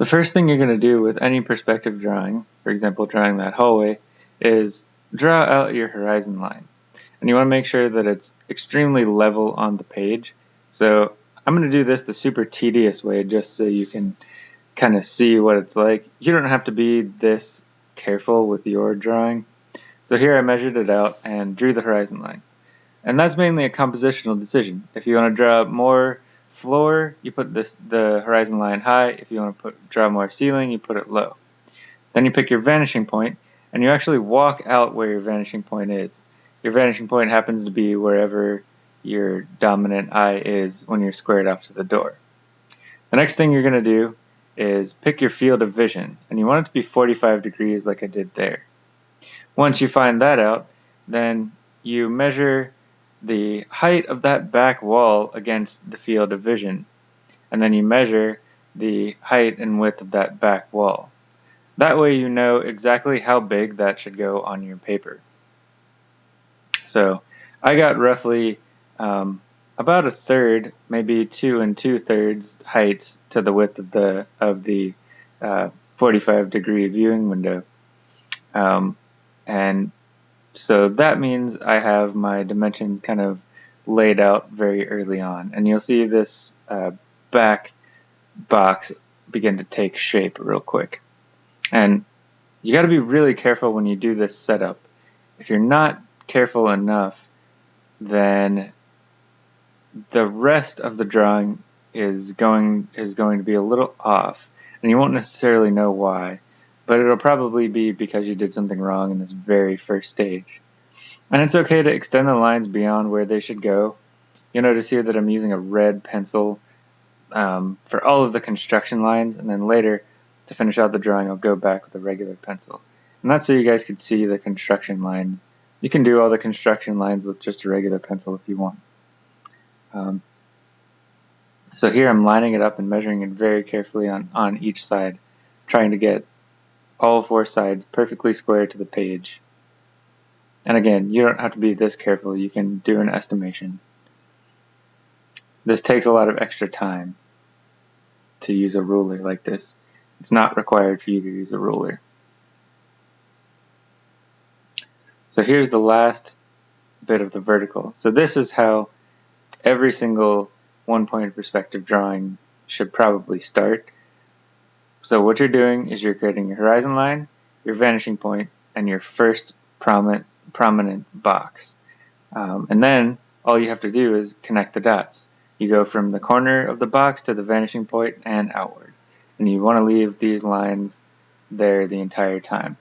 The first thing you're going to do with any perspective drawing, for example drawing that hallway, is draw out your horizon line. And you want to make sure that it's extremely level on the page. So I'm going to do this the super tedious way just so you can kind of see what it's like. You don't have to be this careful with your drawing. So here I measured it out and drew the horizon line. And that's mainly a compositional decision. If you want to draw more floor, you put this, the horizon line high. If you want to put draw more ceiling, you put it low. Then you pick your vanishing point, and you actually walk out where your vanishing point is. Your vanishing point happens to be wherever your dominant eye is when you're squared off to the door. The next thing you're going to do is pick your field of vision, and you want it to be 45 degrees like I did there. Once you find that out, then you measure the height of that back wall against the field of vision, and then you measure the height and width of that back wall. That way you know exactly how big that should go on your paper. So I got roughly um, about a third, maybe two and two thirds heights to the width of the of the uh, 45 degree viewing window. Um, and so that means I have my dimensions kind of laid out very early on. And you'll see this uh, back box begin to take shape real quick. And you got to be really careful when you do this setup. If you're not careful enough, then the rest of the drawing is going is going to be a little off, and you won't necessarily know why but it'll probably be because you did something wrong in this very first stage. And it's okay to extend the lines beyond where they should go. You'll notice here that I'm using a red pencil um, for all of the construction lines, and then later, to finish out the drawing, I'll go back with a regular pencil. And that's so you guys can see the construction lines. You can do all the construction lines with just a regular pencil if you want. Um, so here I'm lining it up and measuring it very carefully on, on each side, trying to get all four sides perfectly square to the page. And again, you don't have to be this careful. You can do an estimation. This takes a lot of extra time to use a ruler like this. It's not required for you to use a ruler. So here's the last bit of the vertical. So this is how every single one-point perspective drawing should probably start. So what you're doing is you're creating your horizon line, your vanishing point, and your first prominent, prominent box. Um, and then all you have to do is connect the dots. You go from the corner of the box to the vanishing point and outward. And you want to leave these lines there the entire time.